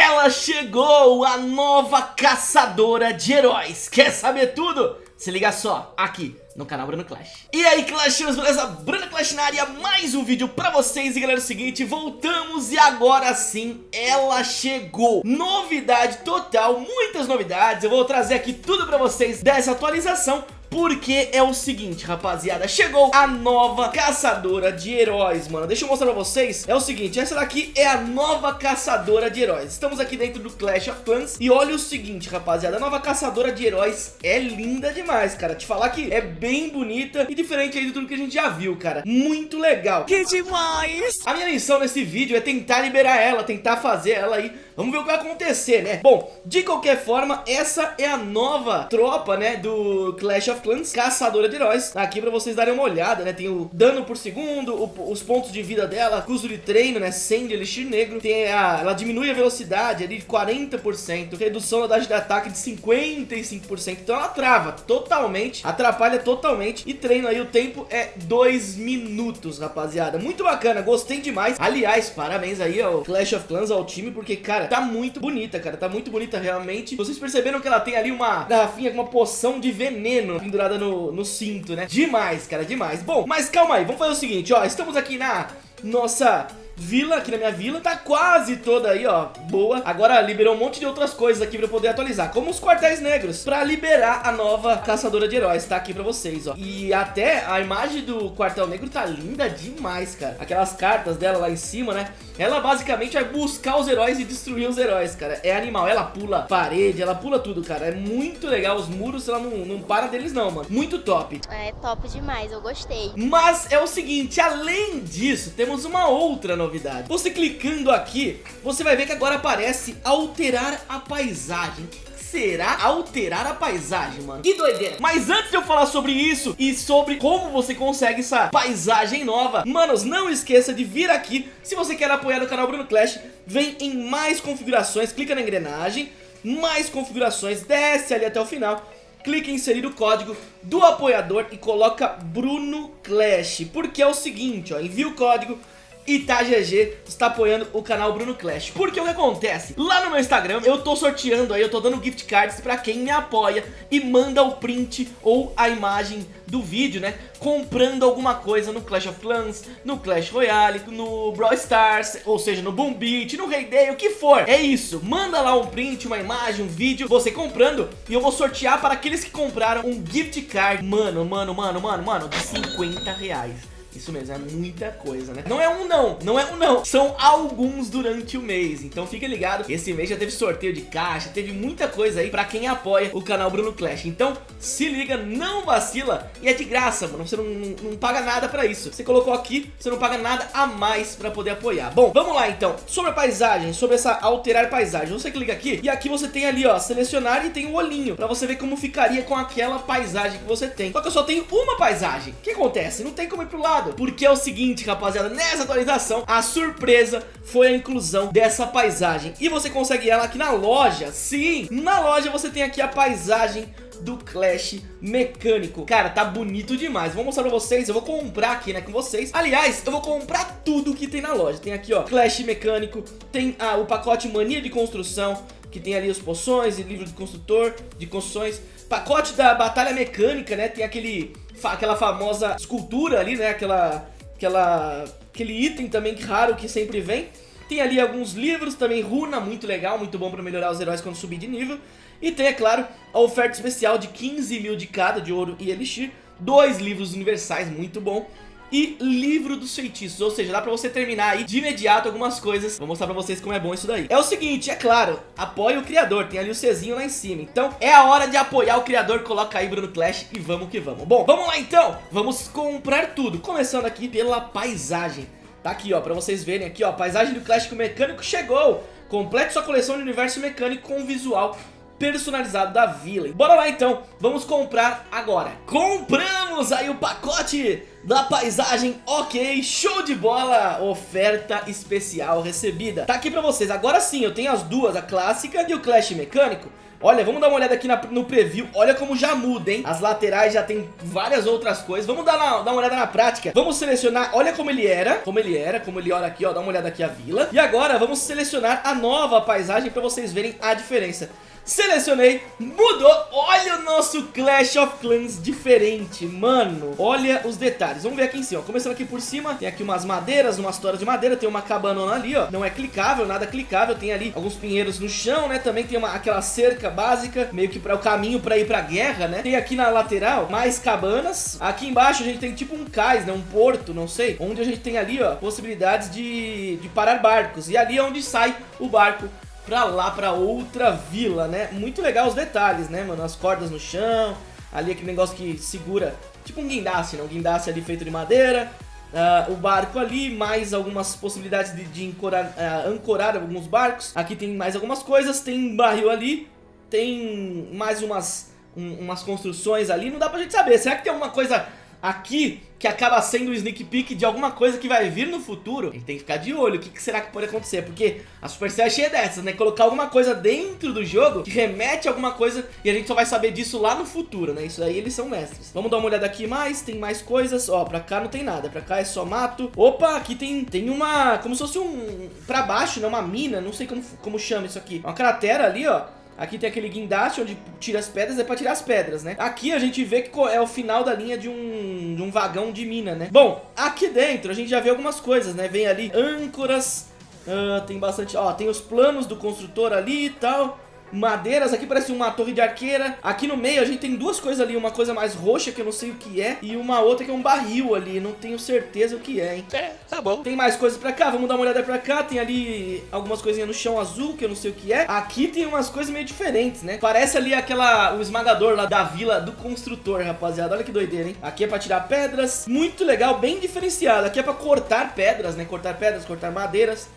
Ela chegou, a nova caçadora de heróis. Quer saber tudo? Se liga só, aqui no canal Bruno Clash. E aí, Clashers, beleza? Bruno Clash na área, mais um vídeo pra vocês. E galera, é o seguinte, voltamos e agora sim, ela chegou. Novidade total, muitas novidades. Eu vou trazer aqui tudo pra vocês dessa atualização. Porque é o seguinte, rapaziada, chegou a nova caçadora de heróis, mano. Deixa eu mostrar pra vocês, é o seguinte, essa daqui é a nova caçadora de heróis. Estamos aqui dentro do Clash of Clans. E olha o seguinte, rapaziada, a nova caçadora de heróis é linda demais, cara. Te falar que é bem bonita e diferente aí de tudo que a gente já viu, cara. Muito legal. Que demais! A minha missão nesse vídeo é tentar liberar ela, tentar fazer ela aí Vamos ver o que vai acontecer, né? Bom, de qualquer forma, essa é a nova tropa, né, do Clash of Clans, caçadora de heróis. Tá aqui pra vocês darem uma olhada, né? Tem o dano por segundo, o, os pontos de vida dela, custo de treino, né? 100 de elixir negro. Tem a, ela diminui a velocidade ali de 40%, redução da taxa de ataque de 55%. Então ela trava totalmente, atrapalha totalmente. E treino aí, o tempo é 2 minutos, rapaziada. Muito bacana, gostei demais. Aliás, parabéns aí ao Clash of Clans, ao time, porque, cara, tá muito bonita, cara. Tá muito bonita realmente. Vocês perceberam que ela tem ali uma garrafinha com uma poção de veneno pendurada no, no cinto, né? Demais, cara, demais. Bom, mas calma aí, vamos fazer o seguinte, ó. Estamos aqui na nossa vila, aqui na minha vila, tá quase toda aí, ó, boa. Agora liberou um monte de outras coisas aqui pra eu poder atualizar, como os quartéis negros, pra liberar a nova caçadora de heróis, tá aqui pra vocês, ó. E até a imagem do quartel negro tá linda demais, cara. Aquelas cartas dela lá em cima, né? Ela basicamente vai buscar os heróis e destruir os heróis, cara. É animal, ela pula parede, ela pula tudo, cara. É muito legal, os muros, ela não, não para deles não, mano. Muito top. É top demais, eu gostei. Mas é o seguinte, além disso, temos uma outra novidade novidade. Você clicando aqui, você vai ver que agora aparece alterar a paisagem será alterar a paisagem, mano. Que doideira. Mas antes de eu falar sobre isso e sobre como você consegue essa paisagem nova, manos, não esqueça de vir aqui. Se você quer apoiar o canal Bruno Clash, vem em mais configurações, clica na engrenagem, mais configurações, desce ali até o final clique em inserir o código do apoiador e coloca Bruno Clash, porque é o seguinte, ó, envia o código, ItaGG está apoiando o canal Bruno Clash. Porque o que acontece? Lá no meu Instagram eu tô sorteando aí, eu tô dando gift cards pra quem me apoia e manda o print ou a imagem do vídeo, né? Comprando alguma coisa no Clash of Clans, no Clash Royale, no Brawl Stars, ou seja, no Boom Beat, no Hay Day, o que for. É isso, manda lá um print, uma imagem, um vídeo, você comprando e eu vou sortear para aqueles que compraram um gift card, mano, mano, mano, mano, mano, de 50 reais. Isso mesmo, é muita coisa, né? Não é um não, não é um não. São alguns durante o mês. Então fica ligado. Esse mês já teve sorteio de caixa, teve muita coisa aí pra quem apoia o canal Bruno Clash. Então se liga, não vacila. E é de graça, mano. Você não, não paga nada pra isso. Você colocou aqui, você não paga nada a mais pra poder apoiar. Bom, vamos lá então. Sobre a paisagem, sobre essa alterar paisagem. Você clica aqui e aqui você tem ali, ó, selecionar e tem o um olhinho. Pra você ver como ficaria com aquela paisagem que você tem. Só que eu só tenho uma paisagem. O que acontece? Não tem como ir pro lado lado Porque é o seguinte, rapaziada, nessa atualização A surpresa foi a inclusão dessa paisagem. E você consegue ela aqui na loja? Sim, na loja você tem aqui a paisagem do Clash mecânico. Cara, tá bonito demais. Vou mostrar pra vocês, eu vou comprar aqui, né, com vocês. Aliás, eu vou comprar tudo que tem na loja. Tem aqui, ó, Clash mecânico Tem ah, o pacote Mania de Construção Que tem ali os poções e livro de construtor De construções Pacote da Batalha Mecânica, né, tem aquele aquela famosa escultura ali, né? Aquela, aquela, aquele item também raro que sempre vem. Tem ali alguns livros também, runa, muito legal, muito bom pra melhorar os heróis quando subir de nível. E tem, é claro, a oferta especial de 15 mil de cada, de ouro e elixir. Dois livros universais, muito bom e livro dos feitiços, ou seja, dá pra você terminar aí de imediato algumas coisas, vou mostrar pra vocês como é bom isso daí. É o seguinte, é claro, apoie o criador, tem ali o Czinho lá em cima, então é a hora de apoiar o criador, coloca aí Bruno Clash e vamos que vamos. Bom, vamos lá então, vamos comprar tudo, começando aqui pela paisagem. Tá aqui ó, pra vocês verem aqui ó, a paisagem do Clash com Mecânico chegou, complete sua coleção de universo mecânico com visual personalizado da vila. Bora lá então, vamos comprar agora. Compramos aí o pacote da paisagem, ok, show de bola, oferta especial recebida. Tá aqui pra vocês, agora sim, eu tenho as duas, a clássica e o Clash mecânico. Olha, vamos dar uma olhada aqui na, no preview. Olha como já muda, hein? As laterais já tem várias outras coisas. Vamos dar, na, dar uma olhada na prática. Vamos selecionar, olha como ele era. Como ele era, como ele olha aqui, ó. Dá uma olhada aqui a vila. E agora vamos selecionar a nova paisagem pra vocês verem a diferença. Selecionei, mudou, olha o nosso Clash of Clans diferente, mano. Olha os detalhes, vamos ver aqui em cima, começando aqui por cima Tem aqui umas madeiras, umas toras de madeira, tem uma cabanona ali, ó. Não é clicável, nada clicável, tem ali alguns pinheiros no chão, né? Também tem uma, aquela cerca básica, meio que para o caminho para ir pra guerra, né? Tem aqui na lateral mais cabanas. Aqui embaixo a gente tem tipo um cais, né, um porto, não sei Onde a gente tem ali, ó, possibilidades de, de parar barcos. E ali é onde sai o barco pra lá, pra outra vila, né? Muito legal os detalhes, né, mano? As cordas no chão, ali aquele negócio que segura, tipo um guindaste, né? Um guindaste ali feito de madeira, uh, o barco ali, mais algumas possibilidades de, de ancorar, uh, ancorar alguns barcos. Aqui tem mais algumas coisas, tem um barril ali, tem mais umas, um, umas construções ali, não dá pra gente saber. Será que tem alguma coisa aqui que acaba sendo o sneak peek de alguma coisa que vai vir no futuro, tem que ficar de olho, o que, que, será que pode acontecer, porque a Supercell é cheia dessas, né, colocar alguma coisa dentro do jogo que remete a alguma coisa e a gente só vai saber disso lá no futuro, né, isso aí eles são mestres. Vamos dar uma olhada aqui mais, tem mais coisas, ó, pra cá não tem nada, pra cá é só mato. Opa, aqui tem, tem uma, como se fosse um, pra baixo, né, uma mina, não sei como, como chama isso aqui, uma cratera ali, ó, Aqui tem aquele guindaste onde tira as pedras, é pra tirar as pedras, né? Aqui a gente vê que é o final da linha de um, de um vagão de mina, né? Bom, aqui dentro a gente já vê algumas coisas, né? Vem ali âncoras, uh, tem bastante... Ó, tem os planos do construtor ali e tal madeiras, aqui parece uma torre de arqueira. Aqui no meio a gente tem duas coisas ali, uma coisa mais roxa que eu não sei o que é, e uma outra que é um barril ali, não tenho certeza o que é, hein. É, tá bom. Tem mais coisas pra cá, vamos dar uma olhada pra cá, tem ali algumas coisinhas no chão azul, que eu não sei o que é. Aqui tem umas coisas meio diferentes, né. Parece ali aquela, o esmagador lá da vila do construtor, rapaziada, olha que doideira, hein. Aqui é pra tirar pedras, muito legal, bem diferenciado. Aqui é pra cortar pedras, né, cortar pedras, cortar madeiras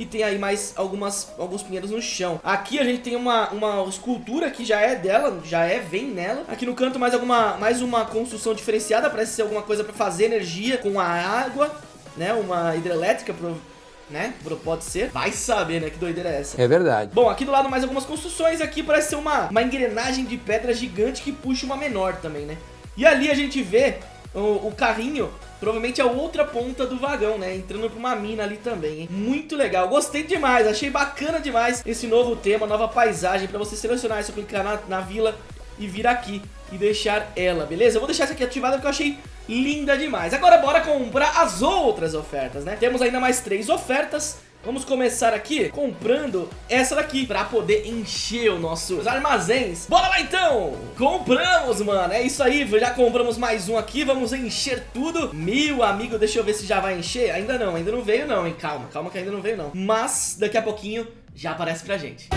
e tem aí mais algumas, alguns pinheiros no chão. Aqui a gente tem uma, uma escultura que já é dela, já é, vem nela. Aqui no canto mais, alguma, mais uma construção diferenciada, parece ser alguma coisa para fazer energia com a água, né? Uma hidrelétrica, né? Pode ser. Vai saber, né? Que doideira é essa. É verdade. Bom, aqui do lado mais algumas construções. Aqui parece ser uma, uma engrenagem de pedra gigante que puxa uma menor também, né? E ali a gente vê o, o carrinho Provavelmente é a outra ponta do vagão, né? Entrando pra uma mina ali também, hein? Muito legal. Gostei demais. Achei bacana demais esse novo tema, nova paisagem. Pra você selecionar, é só clicar na, na vila e vir aqui e deixar ela, beleza? Eu vou deixar essa aqui ativada porque eu achei linda demais. Agora bora comprar as outras ofertas, né? Temos ainda mais três ofertas. Vamos começar aqui comprando essa daqui pra poder encher os nossos armazéns. Bora lá então! Compramos, mano. É isso aí, já compramos mais um aqui. Vamos encher tudo. Meu amigo, deixa eu ver se já vai encher. Ainda não, ainda não veio não, hein? Calma, calma que ainda não veio não. Mas daqui a pouquinho já aparece pra gente.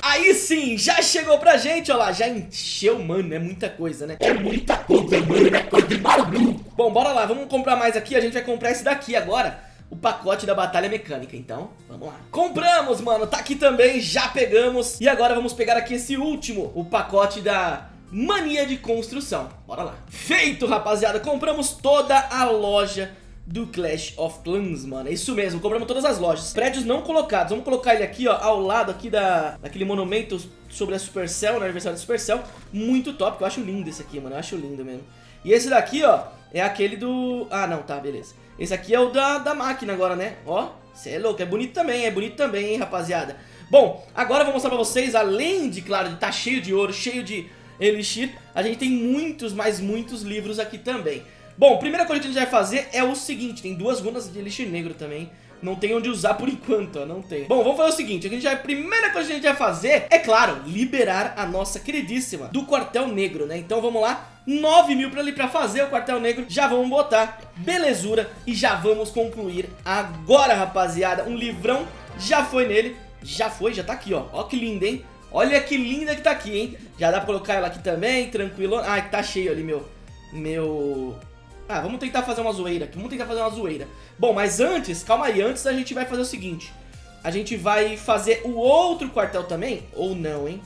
Aí sim, já chegou pra gente, ó lá, já encheu, mano, é muita coisa, né? É muita coisa, mano, é coisa de maluco. Bom, bora lá, vamos comprar mais aqui, a gente vai comprar esse daqui agora o pacote da batalha mecânica, então vamos lá. Compramos, mano, tá aqui também, já pegamos. E agora vamos pegar aqui esse último, o pacote da mania de construção. Bora lá. Feito, rapaziada, compramos toda a loja do Clash of Clans, mano. É isso mesmo, compramos todas as lojas. Prédios não colocados. Vamos colocar ele aqui, ó, ao lado aqui da, daquele monumento sobre a Supercell, no aniversário da Supercell. Muito top, eu acho lindo esse aqui, mano. Eu acho lindo mesmo. E esse daqui, ó, é aquele do... Ah, não, tá, beleza. Esse aqui é o da, da máquina agora, né? Ó, você é louco, é bonito também, é bonito também, hein, rapaziada. Bom, agora eu vou mostrar pra vocês, além de, claro, de estar tá cheio de ouro, cheio de elixir, a gente tem muitos, mas muitos livros aqui também. Bom, primeira coisa que a gente vai fazer é o seguinte, tem duas runas de elixir negro também, não tem onde usar por enquanto, ó, não tem. Bom, vamos fazer o seguinte, a, gente a primeira coisa que a gente vai fazer é, claro, liberar a nossa queridíssima do Quartel Negro, né? Então vamos lá, 9 mil pra, ali pra fazer o Quartel Negro, já vamos botar, belezura, e já vamos concluir agora, rapaziada. Um livrão já foi nele, já foi, já tá aqui, ó, ó que lindo, hein? Olha que linda que tá aqui, hein? Já dá pra colocar ela aqui também, tranquilo. Ah, tá cheio ali, meu... Meu... Ah, vamos tentar fazer uma zoeira aqui, vamos tentar fazer uma zoeira. Bom, mas antes, calma aí, antes a gente vai fazer o seguinte. A gente vai fazer o outro quartel também, ou não, hein?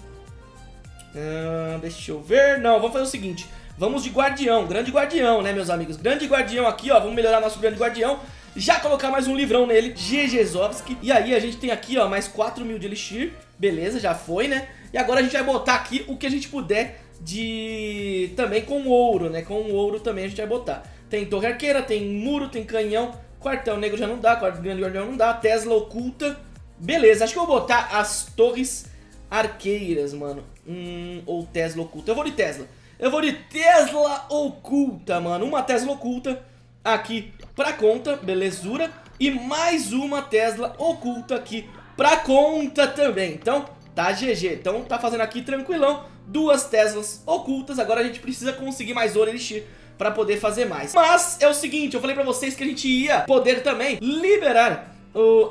Ah, deixa eu ver, não, vamos fazer o seguinte. Vamos de guardião, grande guardião, né, meus amigos? Grande guardião aqui, ó, vamos melhorar nosso grande guardião. já colocar mais um livrão nele, GGzovski. E aí a gente tem aqui, ó, mais 4 mil de Elixir, beleza, já foi, né? E agora a gente vai botar aqui o que a gente puder de... também com ouro, né? Com ouro também a gente vai botar. Tem torre arqueira, tem muro, tem canhão, quartel negro já não dá, quartel grande guardião não dá, Tesla oculta. Beleza, acho que eu vou botar as torres arqueiras, mano. Hum, ou Tesla oculta. Eu vou de Tesla. Eu vou de Tesla oculta, mano. Uma Tesla oculta aqui pra conta, belezura. E mais uma Tesla oculta aqui pra conta também. Então, tá GG. Então, tá fazendo aqui tranquilão. Duas Teslas ocultas. Agora a gente precisa conseguir mais ouro elixir pra poder fazer mais. Mas é o seguinte, eu falei pra vocês que a gente ia poder também liberar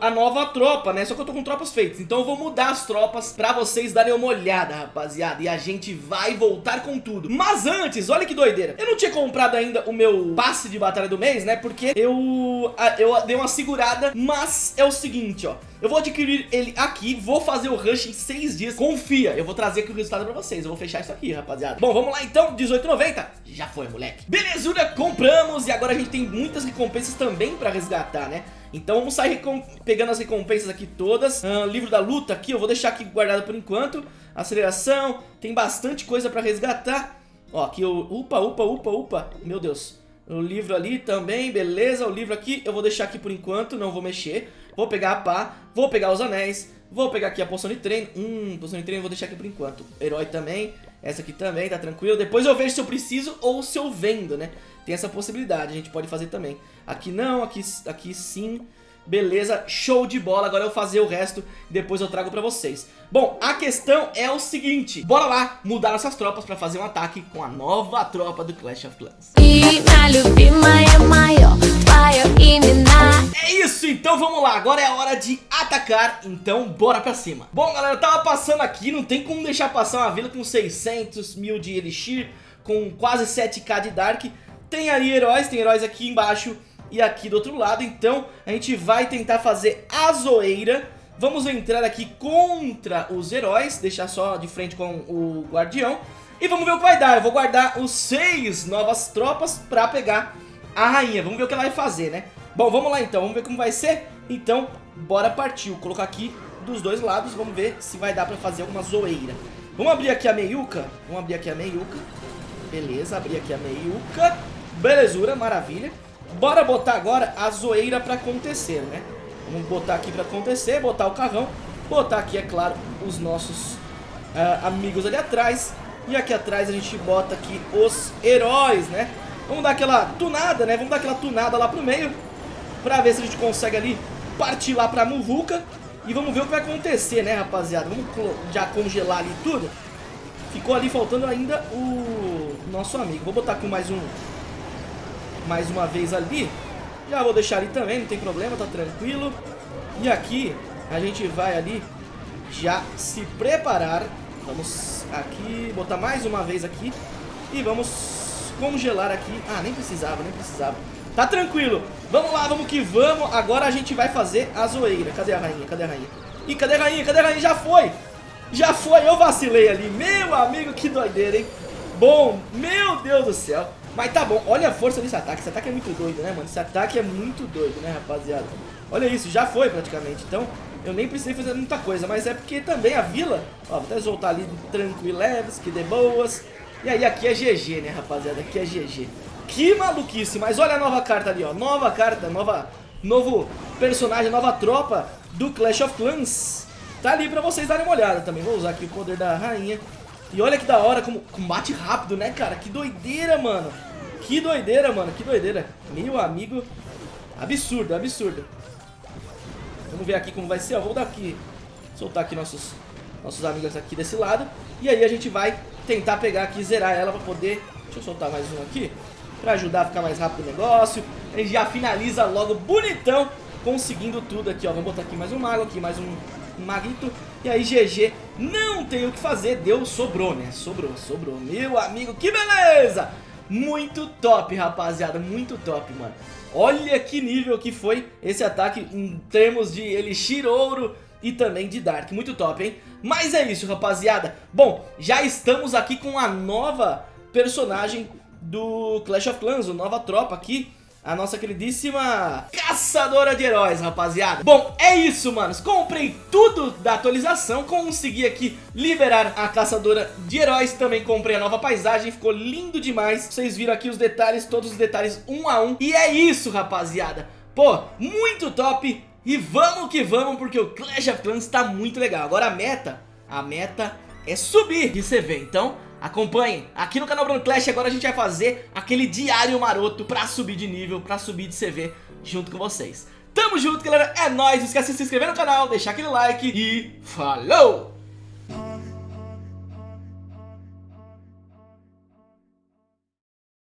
a nova tropa, né? Só que eu tô com tropas feitas, então eu vou mudar as tropas pra vocês darem uma olhada, rapaziada. E a gente vai voltar com tudo. Mas antes, olha que doideira. Eu não tinha comprado ainda o meu passe de batalha do mês, né? Porque eu, eu dei uma segurada, mas é o seguinte, ó. Eu vou adquirir ele aqui, vou fazer o rush em 6 dias. Confia, eu vou trazer aqui o resultado pra vocês. Eu vou fechar isso aqui, rapaziada. Bom, vamos lá então, 18,90. Já foi, moleque. Belezura, compramos e agora a gente tem muitas recompensas também pra resgatar, né? Então vamos sair pegando as recompensas aqui todas. Uh, Livro da luta aqui, eu vou deixar aqui guardado por enquanto. Aceleração, tem bastante coisa pra resgatar. Ó, aqui o... Upa, upa, upa, upa. Meu Deus. O livro ali também, beleza. O livro aqui eu vou deixar aqui por enquanto, não vou mexer. Vou pegar a pá, vou pegar os anéis Vou pegar aqui a poção de treino. Hum, poção de treino eu vou deixar aqui por enquanto. Herói também, essa aqui também, tá tranquilo. Depois eu vejo se eu preciso ou se eu vendo, né tem essa possibilidade, a gente pode fazer também. Aqui não, aqui, aqui sim. Beleza, show de bola. Agora eu vou fazer o resto e depois eu trago pra vocês. Bom, a questão é o seguinte. Bora lá mudar nossas tropas pra fazer um ataque com a nova tropa do Clash of Clans. É isso, então vamos lá. Agora é a hora de atacar, então bora pra cima. Bom, galera, eu tava passando aqui. Não tem como deixar passar uma vila com 600 mil de Elixir, com quase 7k de Dark... Tem aí heróis, tem heróis aqui embaixo e aqui do outro lado. Então a gente vai tentar fazer a zoeira. Vamos entrar aqui contra os heróis, deixar só de frente com o guardião. E vamos ver o que vai dar. Eu vou guardar os seis novas tropas pra pegar a rainha. Vamos ver o que ela vai fazer, né? Bom, vamos lá então, vamos ver como vai ser. Então, bora partir. Vou colocar aqui dos dois lados, vamos ver se vai dar pra fazer alguma zoeira. Vamos abrir aqui a meiuca. Vamos abrir aqui a meiuca. Beleza, abrir aqui a meiuca. Belezura, maravilha. Bora botar agora a zoeira pra acontecer, né? Vamos botar aqui pra acontecer, botar o carrão. Botar aqui, é claro, os nossos uh, amigos ali atrás. E aqui atrás a gente bota aqui os heróis, né? Vamos dar aquela tunada, né? Vamos dar aquela tunada lá pro meio. Pra ver se a gente consegue ali partir lá pra Muvuca. E vamos ver o que vai acontecer, né, rapaziada? Vamos já congelar ali tudo. Ficou ali faltando ainda o nosso amigo. Vou botar aqui mais um mais uma vez ali. Já vou deixar ali também, não tem problema, tá tranquilo. E aqui a gente vai ali já se preparar. Vamos aqui, botar mais uma vez aqui. E vamos congelar aqui. Ah, nem precisava, nem precisava. Tá tranquilo. Vamos lá, vamos que vamos. Agora a gente vai fazer a zoeira. Cadê a rainha? Cadê a rainha? Ih, cadê a rainha? Cadê a rainha? Já foi! Já foi, eu vacilei ali. Meu amigo, que doideira, hein? Bom, meu Deus do céu. Mas tá bom, olha a força desse ataque. Esse ataque é muito doido, né, mano? Esse ataque é muito doido, né, rapaziada? Olha isso, já foi praticamente. Então, eu nem precisei fazer muita coisa. Mas é porque também a vila... Ó, vou até soltar ali tranquilo, leves, que dê boas. E aí, aqui é GG, né, rapaziada? Aqui é GG. Que maluquice. Mas olha a nova carta ali, ó. Nova carta, nova... Novo personagem, nova tropa do Clash of Clans. Tá ali pra vocês darem uma olhada também. Vou usar aqui o poder da rainha. E olha que da hora, como combate rápido, né, cara? Que doideira, mano. Que doideira, mano, que doideira. Meu amigo, absurdo, absurdo. Vamos ver aqui como vai ser, ó. Vou dar aqui, soltar aqui nossos, nossos amigos aqui desse lado. E aí a gente vai tentar pegar aqui, zerar ela pra poder... Deixa eu soltar mais um aqui, pra ajudar a ficar mais rápido o negócio. A gente já finaliza logo bonitão, conseguindo tudo aqui, ó. Vamos botar aqui mais um mago, aqui mais um maguito. E aí GG, não tem o que fazer, deu, sobrou, né? Sobrou, sobrou. Meu amigo, que beleza! Muito top, rapaziada, muito top, mano. Olha que nível que foi esse ataque em termos de Elixir Ouro e também de Dark. Muito top, hein? Mas é isso, rapaziada. Bom, já estamos aqui com a nova personagem do Clash of Clans, a nova tropa aqui. A nossa queridíssima caçadora de heróis, rapaziada. Bom, é isso, manos. Comprei tudo da atualização, consegui aqui liberar a caçadora de heróis, também comprei a nova paisagem, ficou lindo demais. Vocês viram aqui os detalhes, todos os detalhes um a um. E é isso, rapaziada. Pô, muito top. E vamos que vamos, porque o Clash of Clans tá muito legal. Agora a meta, a meta é subir de CV. Então, Acompanhem, aqui no canal Bruno Clash agora a gente vai fazer aquele diário maroto pra subir de nível, pra subir de CV junto com vocês. Tamo junto galera, é nóis, não esquece de se inscrever no canal, deixar aquele like e falou!